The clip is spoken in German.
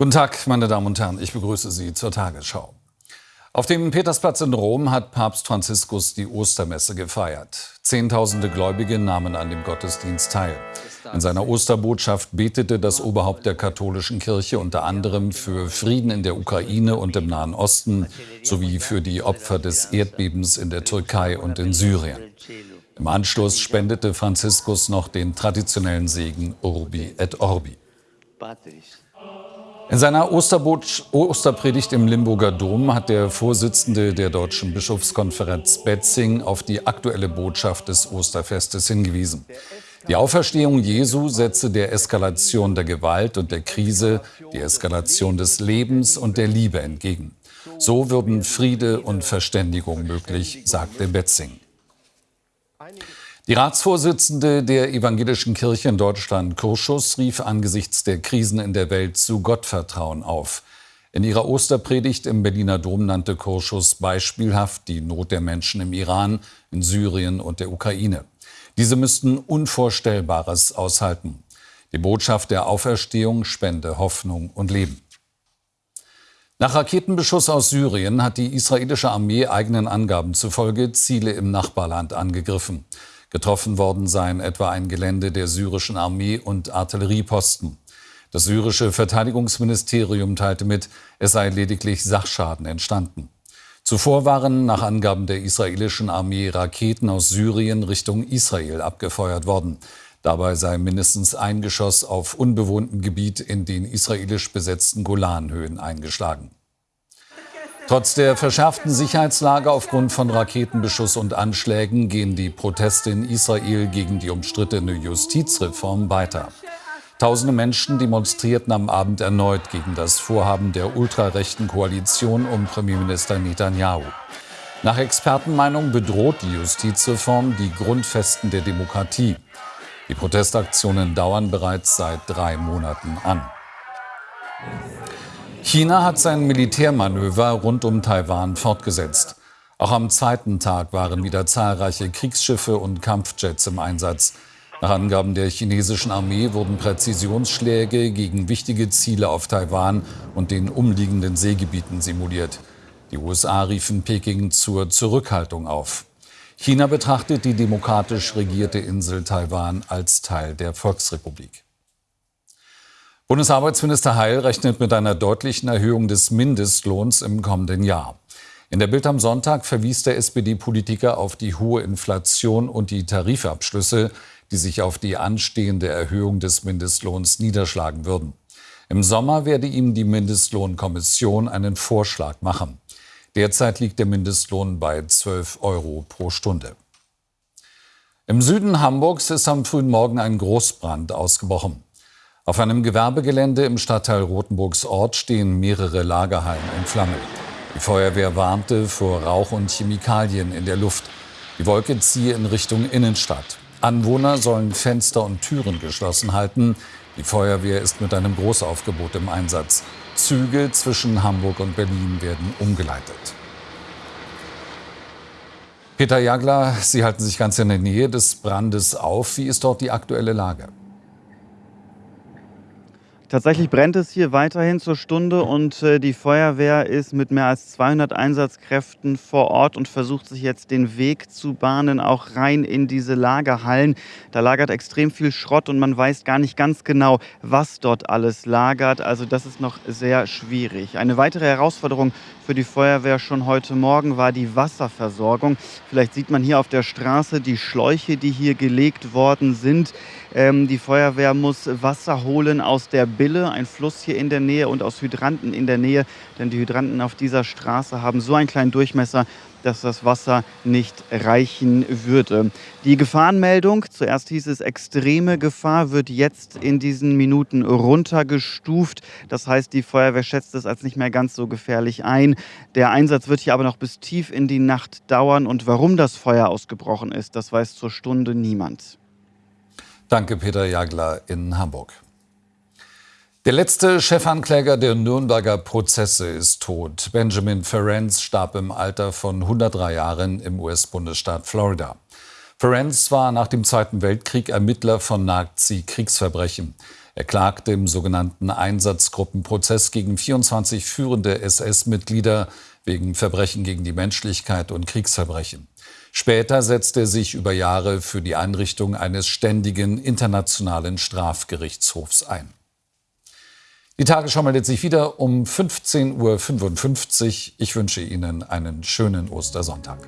Guten Tag, meine Damen und Herren. Ich begrüße Sie zur Tagesschau. Auf dem Petersplatz in Rom hat Papst Franziskus die Ostermesse gefeiert. Zehntausende Gläubige nahmen an dem Gottesdienst teil. In seiner Osterbotschaft betete das Oberhaupt der katholischen Kirche unter anderem für Frieden in der Ukraine und im Nahen Osten sowie für die Opfer des Erdbebens in der Türkei und in Syrien. Im Anschluss spendete Franziskus noch den traditionellen Segen Urbi et Orbi. In seiner Osterpredigt im Limburger Dom hat der Vorsitzende der Deutschen Bischofskonferenz Betzing auf die aktuelle Botschaft des Osterfestes hingewiesen. Die Auferstehung Jesu setze der Eskalation der Gewalt und der Krise die Eskalation des Lebens und der Liebe entgegen. So würden Friede und Verständigung möglich, sagte Betzing. Die Ratsvorsitzende der Evangelischen Kirche in Deutschland, Kurschus, rief angesichts der Krisen in der Welt zu Gottvertrauen auf. In ihrer Osterpredigt im Berliner Dom nannte Kurschus beispielhaft die Not der Menschen im Iran, in Syrien und der Ukraine. Diese müssten Unvorstellbares aushalten. Die Botschaft der Auferstehung spende Hoffnung und Leben. Nach Raketenbeschuss aus Syrien hat die israelische Armee eigenen Angaben zufolge Ziele im Nachbarland angegriffen. Getroffen worden seien etwa ein Gelände der syrischen Armee und Artillerieposten. Das syrische Verteidigungsministerium teilte mit, es sei lediglich Sachschaden entstanden. Zuvor waren nach Angaben der israelischen Armee Raketen aus Syrien Richtung Israel abgefeuert worden. Dabei sei mindestens ein Geschoss auf unbewohntem Gebiet in den israelisch besetzten Golanhöhen eingeschlagen. Trotz der verschärften Sicherheitslage aufgrund von Raketenbeschuss und Anschlägen gehen die Proteste in Israel gegen die umstrittene Justizreform weiter. Tausende Menschen demonstrierten am Abend erneut gegen das Vorhaben der ultrarechten Koalition um Premierminister Netanyahu. Nach Expertenmeinung bedroht die Justizreform die Grundfesten der Demokratie. Die Protestaktionen dauern bereits seit drei Monaten an. China hat sein Militärmanöver rund um Taiwan fortgesetzt. Auch am zweiten Tag waren wieder zahlreiche Kriegsschiffe und Kampfjets im Einsatz. Nach Angaben der chinesischen Armee wurden Präzisionsschläge gegen wichtige Ziele auf Taiwan und den umliegenden Seegebieten simuliert. Die USA riefen Peking zur Zurückhaltung auf. China betrachtet die demokratisch regierte Insel Taiwan als Teil der Volksrepublik. Bundesarbeitsminister Heil rechnet mit einer deutlichen Erhöhung des Mindestlohns im kommenden Jahr. In der Bild am Sonntag verwies der SPD-Politiker auf die hohe Inflation und die Tarifabschlüsse, die sich auf die anstehende Erhöhung des Mindestlohns niederschlagen würden. Im Sommer werde ihm die Mindestlohnkommission einen Vorschlag machen. Derzeit liegt der Mindestlohn bei 12 Euro pro Stunde. Im Süden Hamburgs ist am frühen Morgen ein Großbrand ausgebrochen. Auf einem Gewerbegelände im Stadtteil Rothenburgs Ort stehen mehrere Lagerhallen in Flammen. Die Feuerwehr warnte vor Rauch und Chemikalien in der Luft. Die Wolke ziehe in Richtung Innenstadt. Anwohner sollen Fenster und Türen geschlossen halten. Die Feuerwehr ist mit einem Großaufgebot im Einsatz. Züge zwischen Hamburg und Berlin werden umgeleitet. Peter Jagler, Sie halten sich ganz in der Nähe des Brandes auf. Wie ist dort die aktuelle Lage? Tatsächlich brennt es hier weiterhin zur Stunde und äh, die Feuerwehr ist mit mehr als 200 Einsatzkräften vor Ort und versucht sich jetzt den Weg zu bahnen, auch rein in diese Lagerhallen. Da lagert extrem viel Schrott und man weiß gar nicht ganz genau, was dort alles lagert. Also das ist noch sehr schwierig. Eine weitere Herausforderung für die Feuerwehr schon heute Morgen war die Wasserversorgung. Vielleicht sieht man hier auf der Straße die Schläuche, die hier gelegt worden sind. Ähm, die Feuerwehr muss Wasser holen aus der Bille, ein Fluss hier in der Nähe und aus Hydranten in der Nähe, denn die Hydranten auf dieser Straße haben so einen kleinen Durchmesser, dass das Wasser nicht reichen würde. Die Gefahrenmeldung, zuerst hieß es extreme Gefahr, wird jetzt in diesen Minuten runtergestuft. Das heißt, die Feuerwehr schätzt es als nicht mehr ganz so gefährlich ein. Der Einsatz wird hier aber noch bis tief in die Nacht dauern. Und warum das Feuer ausgebrochen ist, das weiß zur Stunde niemand. Danke, Peter Jagler in Hamburg. Der letzte Chefankläger der Nürnberger Prozesse ist tot. Benjamin Ferenc starb im Alter von 103 Jahren im US-Bundesstaat Florida. Ferenc war nach dem Zweiten Weltkrieg Ermittler von Nazi-Kriegsverbrechen. Er klagte im sogenannten Einsatzgruppenprozess gegen 24 führende SS-Mitglieder wegen Verbrechen gegen die Menschlichkeit und Kriegsverbrechen. Später setzte er sich über Jahre für die Einrichtung eines ständigen internationalen Strafgerichtshofs ein. Die Tagesschau meldet sich wieder um 15.55 Uhr. Ich wünsche Ihnen einen schönen Ostersonntag.